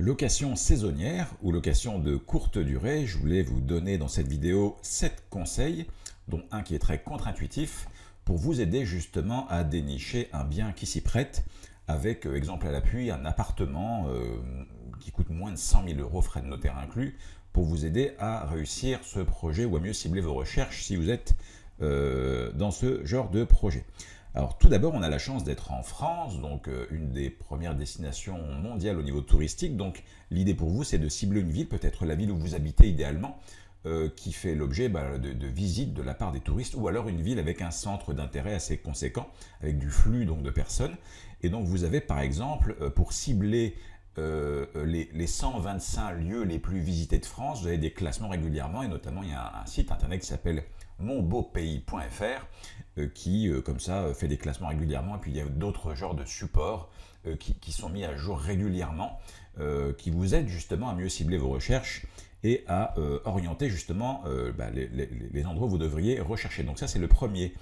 Location saisonnière ou location de courte durée, je voulais vous donner dans cette vidéo 7 conseils, dont un qui est très contre-intuitif, pour vous aider justement à dénicher un bien qui s'y prête, avec, euh, exemple à l'appui, un appartement euh, qui coûte moins de 100 000 euros, frais de notaire inclus, pour vous aider à réussir ce projet ou à mieux cibler vos recherches si vous êtes euh, dans ce genre de projet. Alors tout d'abord, on a la chance d'être en France, donc euh, une des premières destinations mondiales au niveau touristique. Donc l'idée pour vous, c'est de cibler une ville, peut-être la ville où vous habitez idéalement, euh, qui fait l'objet bah, de, visites de la part des touristes, ou alors une ville avec un centre d'intérêt assez conséquent, avec du flux donc de personnes. Et donc vous avez par exemple, euh, pour cibler les, les, 125 lieux les plus visités de France, vous avez des classements régulièrement, et notamment il y a un site internet qui s'appelle monbeaupays.fr qui, euh, comme ça, fait des classements régulièrement. Et puis, il y a d'autres genres de supports euh, qui, sont mis à jour régulièrement, qui vous aident justement à mieux cibler vos recherches et à orienter justement bah, les, endroits où vous devriez rechercher. Donc ça, c'est le premier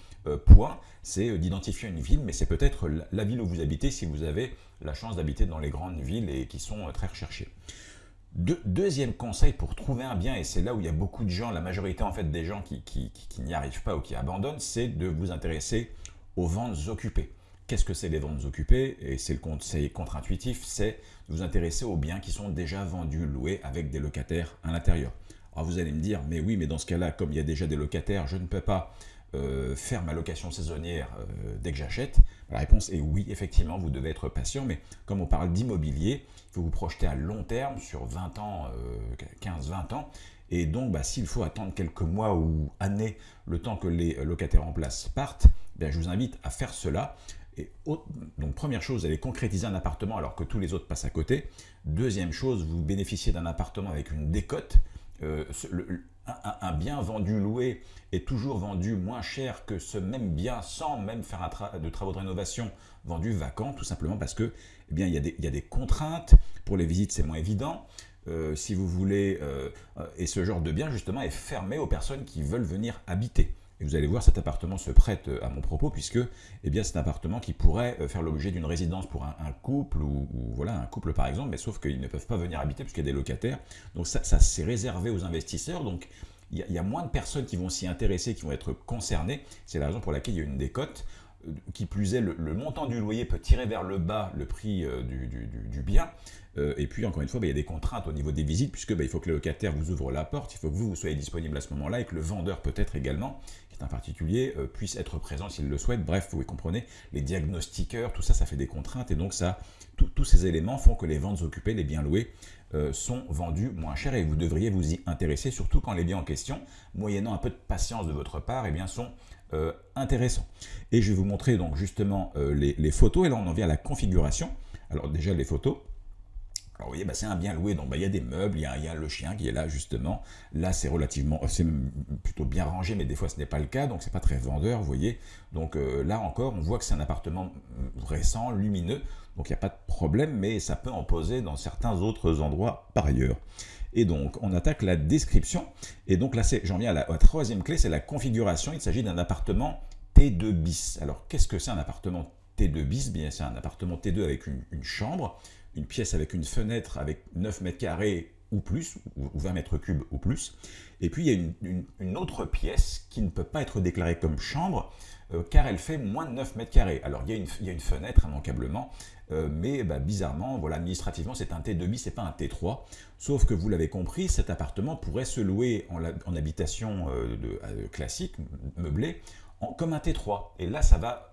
point, c'est d'identifier une ville, mais c'est peut-être la ville où vous habitez si vous avez la chance d'habiter dans les grandes villes et qui sont très recherchées deuxième conseil pour trouver un bien, et c'est là où il y a beaucoup de gens, la majorité en fait des gens qui, n'y arrivent pas ou qui abandonnent, c'est de vous intéresser aux ventes occupées. Qu'est-ce que c'est les ventes occupées? Et c'est le conseil contre-intuitif, c'est de vous intéresser aux biens qui sont déjà vendus, loués avec des locataires à l'intérieur. Alors vous allez me dire, mais oui, mais dans ce cas-là, comme il y a déjà des locataires, je ne peux pas euh, faire ma location saisonnière euh, dès que j'achète? La réponse est oui, effectivement, vous devez être patient, mais comme on parle d'immobilier, il faut vous projeter à long terme, sur 20 ans, 15-20 euh, ans, et donc bah, s'il faut attendre quelques mois ou années, le temps que les locataires en place partent, ben, je vous invite à faire cela. Et donc première chose, vous allez concrétiser un appartement alors que tous les autres passent à côté. Deuxième chose, vous bénéficiez d'un appartement avec une décote. Un, bien vendu loué est toujours vendu moins cher que ce même bien sans même faire de travaux de rénovation vendu vacant, tout simplement parce que eh bien, il, y a des, contraintes. Pour les visites, c'est moins évident. Euh, si vous voulez, euh, et ce genre de bien justement est fermé aux personnes qui veulent venir habiter. Et vous allez voir, cet appartement se prête euh, à mon propos, puisque eh c'est un appartement qui pourrait euh, faire l'objet d'une résidence pour un, couple, ou, voilà, un couple par exemple, mais sauf qu'ils ne peuvent pas venir habiter puisqu'il y a des locataires. Donc ça, ça c'est réservé aux investisseurs, donc il y, a moins de personnes qui vont s'y intéresser, qui vont être concernées. C'est la raison pour laquelle il y a une décote. Euh, qui plus est, le, montant du loyer peut tirer vers le bas le prix du, bien. Et puis, encore une fois, bah, il y a des contraintes au niveau des visites, puisque bah, il faut que le locataire vous ouvre la porte, il faut que vous, vous soyez disponible à ce moment-là, et que le vendeur peut-être également un particulier euh, puisse être présent s'il le souhaite. Bref, vous comprenez, les diagnostiqueurs, tout ça, ça fait des contraintes et donc ça, tous ces éléments font que les ventes occupées, les biens loués, euh, sont vendus moins cher et vous devriez vous y intéresser, surtout quand les biens en question, moyennant un peu de patience de votre part, eh bien, sont euh, intéressants. Et je vais vous montrer donc justement les, photos, et là on en vient à la configuration. Alors déjà les photos, alors vous voyez, bah, c'est un bien loué, donc bah, il y a des meubles, il y a, le chien qui est là justement. Là c'est relativement, c'est plutôt bien rangé, mais des fois ce n'est pas le cas, donc c'est pas très vendeur, vous voyez. Donc euh, là encore, on voit que c'est un appartement mm, récent, lumineux, donc il n'y a pas de problème, mais ça peut en poser dans certains autres endroits par ailleurs. Et donc, on attaque la description. Et donc là, j'en viens à la, troisième clé, c'est la configuration. Il s'agit d'un appartement T2 bis. Alors, qu'est-ce que c'est un appartement T2 bis? Bien, c'est un appartement T2 avec une chambre, une pièce avec une fenêtre avec 9 mètres carrés ou plus, ou 20 mètres cubes ou plus. Et puis il y a une, autre pièce qui ne peut pas être déclarée comme chambre, euh, car elle fait moins de 9 mètres carrés. Alors il y a une, fenêtre, immanquablement, euh, mais bah, bizarrement, voilà, administrativement, c'est un T2 bis, c'est pas un T3. Sauf que vous l'avez compris, cet appartement pourrait se louer en, habitation euh, classique, meublée, comme un T3. Et là, ça va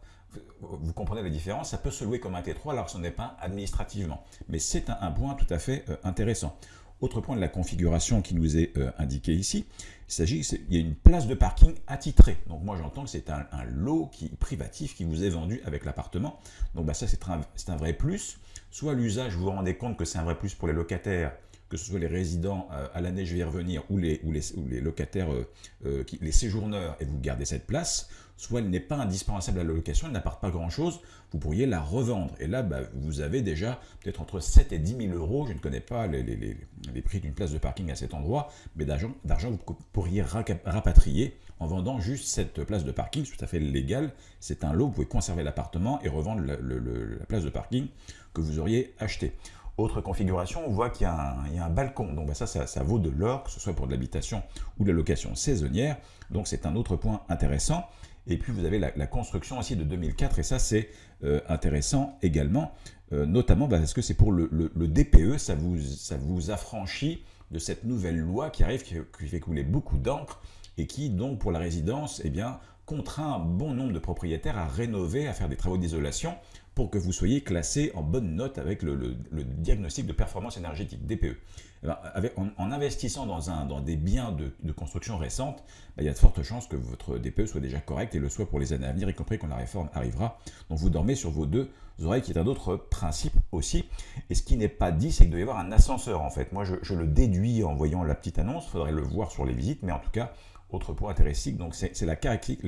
vous comprenez la différence, ça peut se louer comme un T3 alors que ce n'est pas administrativement. Mais c'est un, point tout à fait euh, intéressant. Autre point de la configuration qui nous est euh, indiqué ici, il s'agit, il y a une place de parking attitrée. Donc moi j'entends que c'est un, lot qui, privatif qui vous est vendu avec l'appartement. Donc bah, ça c'est un, un, vrai plus. Soit l'usage, vous vous rendez compte que c'est un vrai plus pour les locataires que ce soit les résidents euh, à l'année, je vais y revenir, ou les, ou les, les locataires, euh, euh, les séjourneurs, et vous gardez cette place, soit elle n'est pas indispensable à la location, elle n'apporte pas grand-chose, vous pourriez la revendre. Et là, bah, vous avez déjà peut-être entre 7 et 10 000 euros, je ne connais pas les, prix d'une place de parking à cet endroit, mais d'argent vous pourriez rapatrier en vendant juste cette place de parking, c'est tout à fait légal, c'est un lot, vous pouvez conserver l'appartement et revendre la place de parking que vous auriez acheté. Autre configuration, on voit qu'il y, a un balcon. Donc bah, ça, ça, vaut de l'or, que ce soit pour de l'habitation ou de la location saisonnière. Donc c'est un autre point intéressant. Et puis vous avez la, construction aussi de 2004, et ça c'est euh, intéressant également, euh, notamment parce que c'est pour le, DPE, ça vous, ça vous affranchit de cette nouvelle loi qui arrive, qui, fait couler beaucoup d'encre, et qui donc pour la résidence, eh bien, contraint bon nombre de propriétaires à rénover, à faire des travaux d'isolation pour que vous soyez classé en bonne note avec le, diagnostic de performance énergétique, DPE. Eh ben, en, investissant dans, des biens de, construction récente, ben, il y a de fortes chances que votre DPE soit déjà correct et le soit pour les années à venir, y compris quand la réforme arrivera. Donc vous dormez sur vos deux oreilles, qui est un autre principe aussi. Et ce qui n'est pas dit, c'est qu'il doit y avoir un ascenseur en fait. Moi, je, je le déduis en voyant la petite annonce, il faudrait le voir sur les visites, mais en tout cas, autre point intéressant, donc c'est la,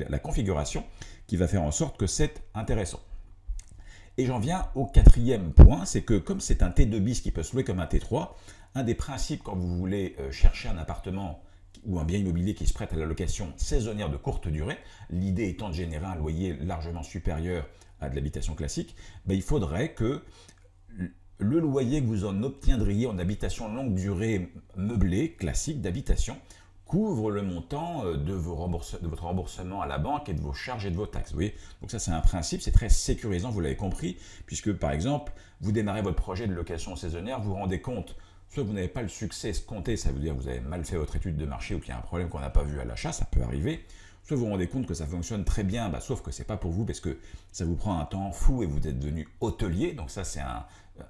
la configuration qui va faire en sorte que c'est intéressant. Et j'en viens au quatrième point, c'est que comme c'est un T2 bis qui peut se louer comme un T3, un des principes quand vous voulez euh, chercher un appartement ou un bien immobilier qui se prête à la location saisonnière de courte durée, l'idée étant de générer un loyer largement supérieur à de l'habitation classique, ben il faudrait que le loyer que vous en obtiendriez en habitation longue durée meublée, classique d'habitation, couvre le montant euh, de, votre remboursement à la banque et de vos charges et de vos taxes. Donc ça, c'est un principe, c'est très sécurisant, vous l'avez compris, puisque par exemple, vous démarrez votre projet de location saisonnière, vous vous rendez compte, soit vous n'avez pas le succès escompté, ça veut dire que vous avez mal fait votre étude de marché ou qu'il y a un problème qu'on n'a pas vu à l'achat, ça peut arriver, soit vous vous rendez compte que ça fonctionne très bien, bah, sauf que c'est pas pour vous parce que ça vous prend un temps fou et vous êtes devenu hôtelier, donc ça c'est euh,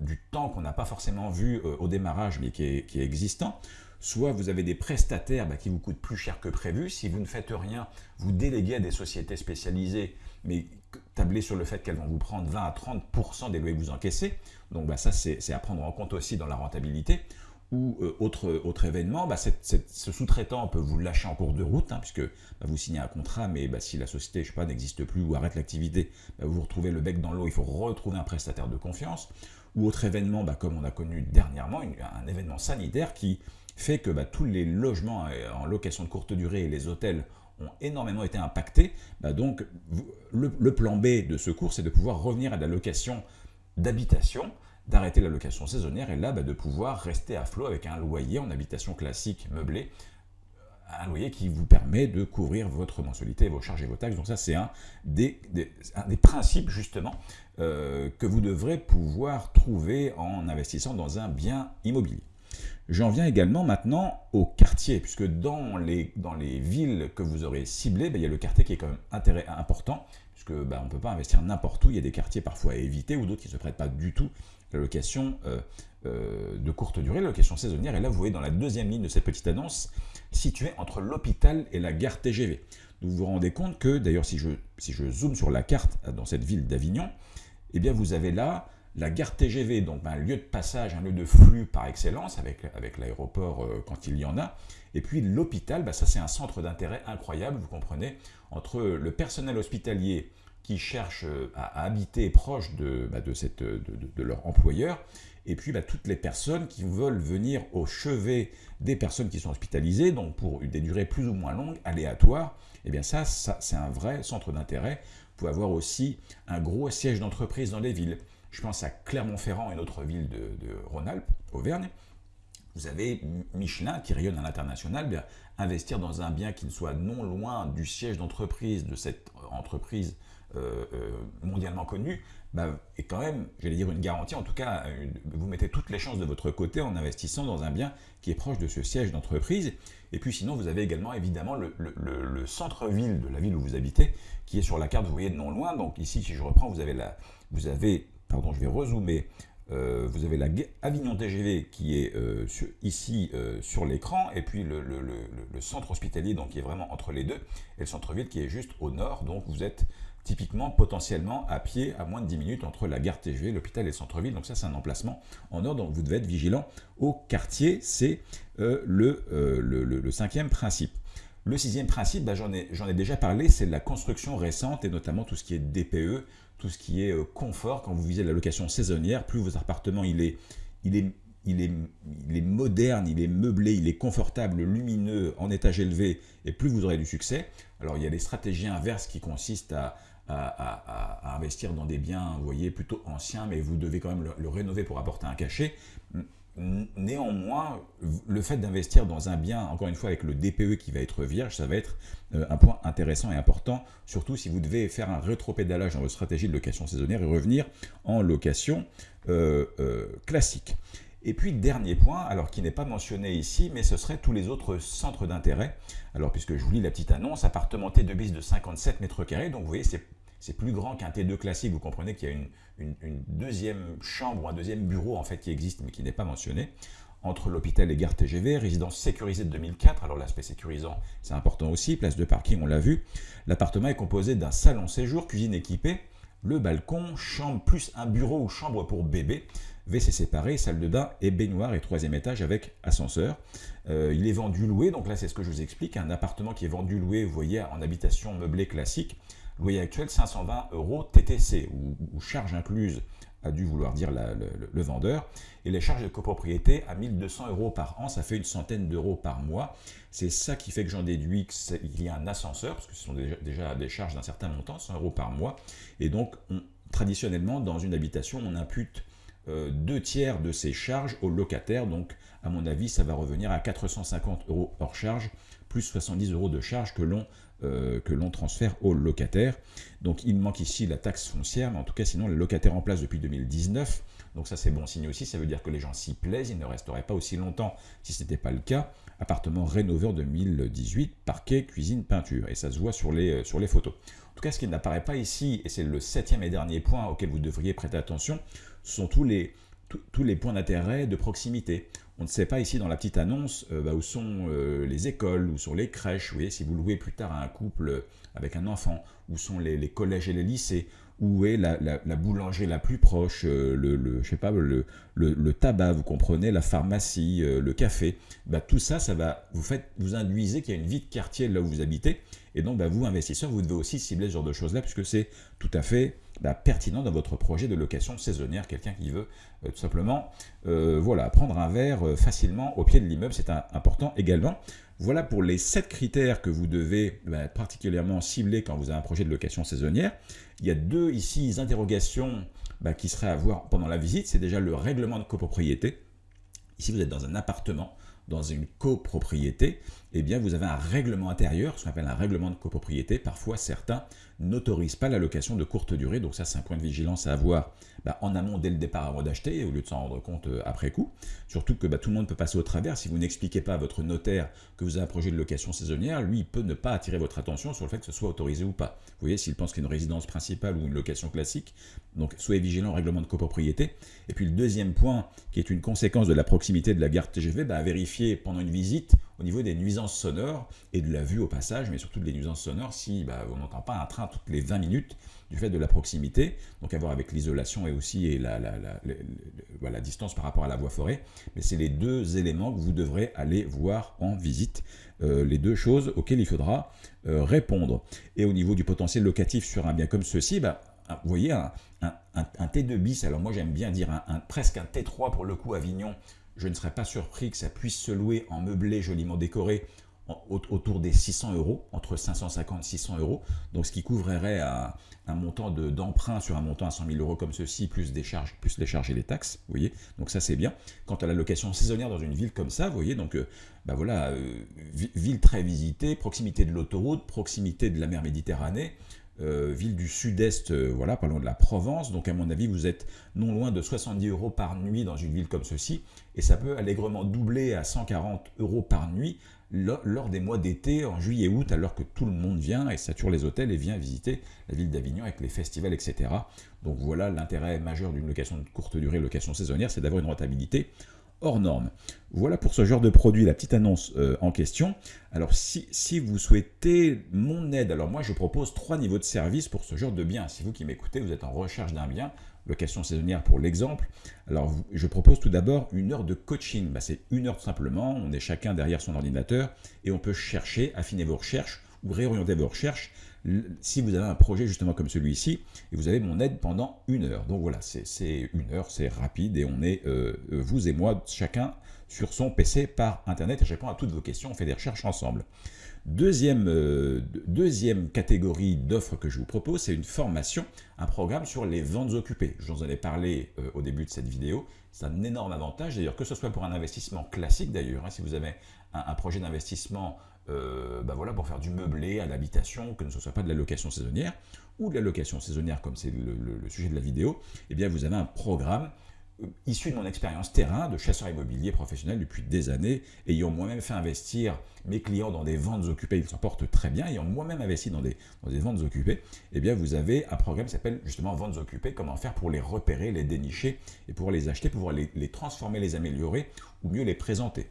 du temps qu'on n'a pas forcément vu euh, au démarrage mais qui est existant soit vous avez des prestataires bah, qui vous coûtent plus cher que prévu. Si vous ne faites rien, vous déléguez à des sociétés spécialisées, mais tablez sur le fait qu'elles vont vous prendre 20 à 30% des loyers que vous encaissez. Donc bah, ça, c'est à prendre en compte aussi dans la rentabilité. Ou euh, autre, autre événement, bah, ce sous-traitant peut vous lâcher en cours de route, hein, puisque vous signez un contrat, mais si la société n'existe plus ou arrête l'activité, vous vous retrouvez le bec dans l'eau, il faut retrouver un prestataire de confiance. Ou autre événement, comme on a connu dernièrement, un événement sanitaire qui fait que bah, tous les logements euh, en location de courte durée et les hôtels ont énormément été impactés. Bah, donc, le, plan B de ce cours, c'est de pouvoir revenir à la location d'habitation, d'arrêter la location saisonnière et là, bah, de pouvoir rester à flot avec un loyer en habitation classique meublée, un loyer qui vous permet de couvrir votre mensualité, vos charges et vos taxes. Donc ça, c'est un des, principes, justement, euh, que vous devrez pouvoir trouver en investissant dans un bien immobilier. J'en viens également maintenant au quartier, puisque dans les, dans les villes que vous aurez ciblées, ben, il y a le quartier qui est quand même intérêt, important, puisque ben, on ne peut pas investir n'importe où, il y a des quartiers parfois à éviter, ou d'autres qui ne se prêtent pas du tout à la location euh, euh, de courte durée, la location saisonnière, et là vous voyez dans la deuxième ligne de cette petite annonce, située entre l'hôpital et la gare TGV. vous vous rendez compte que, d'ailleurs si je, si je zoome sur la carte dans cette ville d'Avignon, eh bien vous avez là la gare TGV, donc un lieu de passage, un lieu de flux par excellence, avec, avec l'aéroport euh, quand il y en a. Et puis l'hôpital, bah, ça c'est un centre d'intérêt incroyable, vous comprenez, entre le personnel hospitalier qui cherche euh, à, habiter proche de, bah, de, de, leur employeur, et puis toutes les personnes qui veulent venir au chevet des personnes qui sont hospitalisées, donc pour des durées plus ou moins longues, aléatoires, et eh bien ça, ça c'est un vrai centre d'intérêt. Vous pouvez avoir aussi un gros siège d'entreprise dans les villes. Je pense à Clermont-Ferrand, une autre ville de, Rhône-Alpes, Auvergne. Vous avez Michelin qui rayonne à l'international, investir dans un bien qui ne soit non loin du siège d'entreprise de cette entreprise euh, euh, mondialement connue, bah, est quand même, j'allais dire une garantie, en tout cas, vous mettez toutes les chances de votre côté en investissant dans un bien qui est proche de ce siège d'entreprise. Et puis sinon, vous avez également évidemment le, le centre-ville de la ville où vous habitez, qui est sur la carte, vous voyez, non loin. Donc ici, si je reprends, vous avez, la, vous avez pardon, je vais rezoomer, euh, vous avez la Avignon TGV qui est euh, ici euh, sur l'écran, et puis le, centre hospitalier donc, qui est vraiment entre les deux, et le centre-ville qui est juste au nord, donc vous êtes typiquement potentiellement à pied à moins de 10 minutes entre la gare TGV, l'hôpital et le centre-ville, donc ça c'est un emplacement en nord, donc vous devez être vigilant au quartier, c'est le, cinquième principe. Le sixième principe, bah, j'en ai, déjà parlé, c'est la construction récente et notamment tout ce qui est DPE, tout ce qui est euh, confort, quand vous visez la location saisonnière, plus votre appartement il est, moderne, il est meublé, il est confortable, lumineux, en étage élevé, et plus vous aurez du succès. Alors il y a des stratégies inverses qui consistent à, investir dans des biens, vous plutôt anciens, mais vous devez quand même le rénover pour apporter un cachet. Néanmoins, le fait d'investir dans un bien, encore une fois avec le DPE qui va être vierge, ça va être euh, un point intéressant et important, surtout si vous devez faire un rétropédalage dans votre stratégie de location saisonnière et revenir en location euh, euh, classique. Et puis, dernier point, alors qui n'est pas mentionné ici, mais ce serait tous les autres centres d'intérêt. Alors, puisque je vous lis la petite annonce, appartement T2 bis de 57 mètres carrés, donc vous voyez, c'est plus grand qu'un T2 classique, vous comprenez qu'il y a une, une, deuxième chambre ou un deuxième bureau en fait qui existe mais qui n'est pas mentionné. Entre l'hôpital et gare TGV, résidence sécurisée de 2004, alors l'aspect sécurisant c'est important aussi, place de parking on l'a vu, l'appartement est composé d'un salon séjour, cuisine équipée, le balcon, chambre plus un bureau ou chambre pour bébé, WC séparé, salle de bain et baignoire et troisième étage avec ascenseur. Euh, il est vendu loué, donc là c'est ce que je vous explique, un appartement qui est vendu loué, vous voyez, en habitation meublée classique, loyer actuel 520 euros TTC, ou, charge incluse a dû vouloir dire le, vendeur, et les charges de copropriété à 1200 euros par an, ça fait une centaine d'euros par mois. C'est ça qui fait que j'en déduis qu'il y a un ascenseur, parce que ce sont déjà, des charges d'un certain montant, 100 euros par mois, et donc traditionnellement dans une habitation on impute euh, deux tiers de ces charges au locataire. Donc, à mon avis, ça va revenir à 450 euros hors charge, plus 70 euros de charge que l'on euh, que l'on transfère au locataire. Donc, il manque ici la taxe foncière, mais en tout cas, sinon, le locataire en place depuis 2019. Donc ça, c'est bon signe aussi. Ça veut dire que les gens s'y plaisent. Ils ne resteraient pas aussi longtemps si ce n'était pas le cas. Appartement rénové en 2018, parquet, cuisine, peinture. Et ça se voit sur les, euh, sur les photos. En tout cas, ce qui n'apparaît pas ici, et c'est le septième et dernier point auquel vous devriez prêter attention, sont tous les, tous les points d'intérêt de proximité. On ne sait pas ici dans la petite annonce euh, bah, où sont euh, les écoles, où sont les crèches, si vous louez plus tard à un couple avec un enfant, où sont les, collèges et les lycées, où est la, boulangerie la plus proche, euh, le, tabac, vous comprenez, la pharmacie, le café, bah, tout ça, ça va, vous, faites, vous induisez qu'il y a une vie de quartier là où vous habitez, et donc bah, vous, investisseurs, vous devez aussi cibler ce genre de choses-là, puisque c'est tout à fait bah, pertinent dans votre projet de location saisonnière, quelqu'un qui veut euh, tout simplement euh, voilà, prendre un verre euh, facilement au pied de l'immeuble, c'est important également. Voilà pour les 7 critères que vous devez bah, particulièrement cibler quand vous avez un projet de location saisonnière. Il y a deux ici interrogations qui seraient à voir pendant la visite, c'est déjà le règlement de copropriété. Ici, vous êtes dans un appartement, dans une copropriété, eh bien, vous avez un règlement intérieur, ce qu'on appelle un règlement de copropriété. Parfois, certains n'autorisent pas la location de courte durée. Donc ça, c'est un point de vigilance à avoir bah, en amont dès le départ avant d'acheter, au lieu de s'en rendre compte euh, après coup. Surtout que bah, tout le monde peut passer au travers. Si vous n'expliquez pas à votre notaire que vous avez un projet de location saisonnière, lui, il peut ne pas attirer votre attention sur le fait que ce soit autorisé ou pas. Vous voyez, s'il pense qu'il y a une résidence principale ou une location classique. Donc, soyez vigilant au règlement de copropriété. Et puis, le deuxième point, qui est une conséquence de la proximité de la gare TGV, bah, vérifier pendant une visite au niveau des nuisances sonores et de la vue au passage, mais surtout des nuisances sonores si bah, on n'entend pas un train toutes les 20 minutes du fait de la proximité, donc à voir avec l'isolation et aussi la, distance par rapport à la voie forêt, mais c'est les deux éléments que vous devrez aller voir en visite, euh, les deux choses auxquelles il faudra euh, répondre. Et au niveau du potentiel locatif sur un bien comme ceci, bah, vous voyez, un, T2 bis, alors moi j'aime bien dire un, presque un T3 pour le coup Avignon, je ne serais pas surpris que ça puisse se louer en meublé joliment décoré autour des 600 euros, entre 550 et 600 euros, donc ce qui couvrirait un, montant d'emprunt sur un montant à 100 000 euros comme ceci, plus des charges, plus les charges et les taxes, vous voyez, donc ça c'est bien. Quant à la location saisonnière dans une ville comme ça, vous voyez, donc euh, bah voilà, euh, ville très visitée, proximité de l'autoroute, proximité de la mer Méditerranée, euh, ville du sud-est, euh, voilà, pas loin de la Provence. Donc à mon avis, vous êtes non loin de 70 euros par nuit dans une ville comme ceci. Et ça peut allègrement doubler à 140 euros par nuit lors des mois d'été, en juillet-août, alors que tout le monde vient et sature les hôtels et vient visiter la ville d'Avignon avec les festivals, etc. Donc voilà l'intérêt majeur d'une location de courte durée, location saisonnière, c'est d'avoir une rentabilité hors norme. Voilà pour ce genre de produit, la petite annonce euh, en question. Alors si, si, vous souhaitez mon aide, alors moi je propose trois niveaux de service pour ce genre de bien. Si vous qui m'écoutez, vous êtes en recherche d'un bien, location saisonnière pour l'exemple, alors je propose tout d'abord une heure de coaching. Bah, c'est une heure tout simplement, on est chacun derrière son ordinateur et on peut chercher, affiner vos recherches ou réorienter vos recherches si vous avez un projet justement comme celui-ci, et vous avez mon aide pendant une heure. Donc voilà, c'est une heure, c'est rapide, et on est, euh, vous et moi, chacun sur son PC par Internet, et je réponds à toutes vos questions, on fait des recherches ensemble. Deuxième, euh, deuxième catégorie d'offres que je vous propose, c'est une formation, un programme sur les ventes occupées. Je vous en ai parlé euh, au début de cette vidéo. C'est un énorme avantage, d'ailleurs, que ce soit pour un investissement classique d'ailleurs, hein, si vous avez un, projet d'investissement euh, bah voilà, pour faire du meublé à l'habitation, que ce ne soit pas de la location saisonnière, ou de la location saisonnière comme c'est le, le, sujet de la vidéo, eh bien vous avez un programme issu de mon expérience terrain de chasseur immobilier professionnel depuis des années, ayant moi-même fait investir mes clients dans des ventes occupées, ils s'en portent très bien, ayant moi-même investi dans des, des ventes occupées, eh bien vous avez un programme qui s'appelle justement ventes occupées, comment faire pour les repérer, les dénicher et pouvoir les acheter, pouvoir les, les transformer, les améliorer ou mieux les présenter.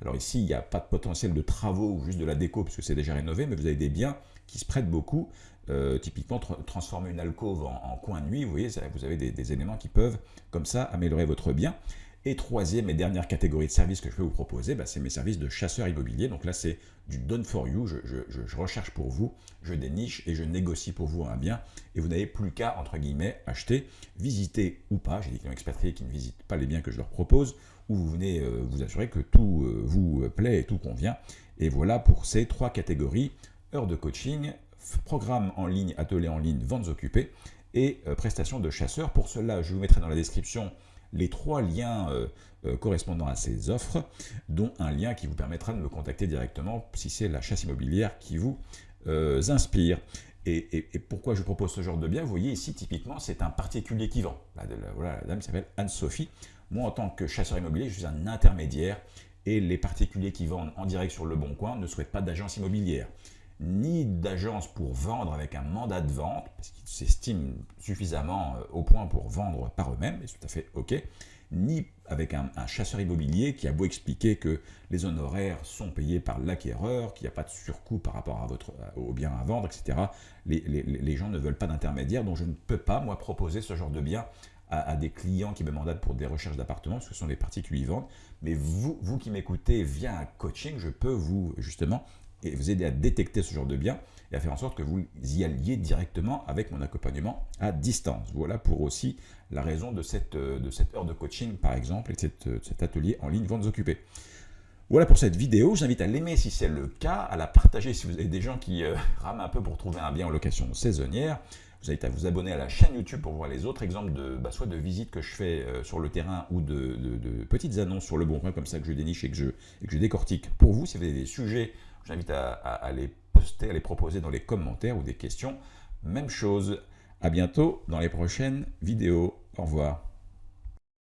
alors ici, il n'y a pas de potentiel de travaux ou juste de la déco puisque c'est déjà rénové, mais vous avez des biens qui se prêtent beaucoup euh, typiquement, transformer une alcôve en, coin de nuit, vous voyez, vous avez des, éléments qui peuvent, comme ça, améliorer votre bien. Et troisième et dernière catégorie de services que je peux vous proposer, bah, c'est mes services de chasseur immobilier. Donc là, c'est du done for you, je, recherche pour vous, je déniche et je négocie pour vous un bien. Et vous n'avez plus qu'à, entre guillemets, acheter, visiter ou pas. J'ai des clients expatriés qui ne visitent pas les biens que je leur propose, ou vous venez euh, vous assurer que tout euh, vous plaît et tout convient. Et voilà pour ces trois catégories, heures de coaching, programme en ligne, atelier en ligne, ventes occupées et euh, prestations de chasseurs. Pour cela, je vous mettrai dans la description les trois liens euh, euh, correspondant à ces offres, dont un lien qui vous permettra de me contacter directement si c'est la chasse immobilière qui vous inspire. Et, pourquoi je propose ce genre de bien? Vous voyez ici, typiquement, c'est un particulier qui vend. Voilà, la dame s'appelle Anne-Sophie. Moi, en tant que chasseur immobilier, je suis un intermédiaire et les particuliers qui vendent en direct sur le bon coin ne souhaitent pas d'agence immobilière ni d'agence pour vendre avec un mandat de vente, parce qu'ils s'estiment suffisamment euh, au point pour vendre par eux-mêmes, et c'est tout à fait OK, ni avec un, chasseur immobilier qui a beau expliquer que les honoraires sont payés par l'acquéreur, qu'il n'y a pas de surcoût par rapport à votre, au bien à vendre, etc. Les, gens ne veulent pas d'intermédiaire, donc je ne peux pas, moi, proposer ce genre de bien à, des clients qui me mandatent pour des recherches d'appartements, parce que ce sont des particuliers qui vendent. Mais vous, vous qui m'écoutez via un coaching, je peux vous, justement, et vous aider à détecter ce genre de biens et à faire en sorte que vous y alliez directement avec mon accompagnement à distance. Voilà pour aussi la raison de cette, euh, de cette heure de coaching par exemple et de, euh, cet atelier en ligne Ventes occupées. Voilà pour cette vidéo, j'invite à l'aimer si c'est le cas, à la partager si vous avez des gens qui euh, rament un peu pour trouver un bien en location saisonnière. Vous invite à vous abonner à la chaîne YouTube pour voir les autre exemples de bah, soit de visites que je fais sur le terrain ou de, petites annonces sur le bon coin comme ça que je déniche et que je, et que je décortique pour vous. Si vous avez des sujets J'invite à, les poster, à les proposer dans les commentaires ou des questions. Même chose. À bientôt dans les prochaines vidéos. Au revoir.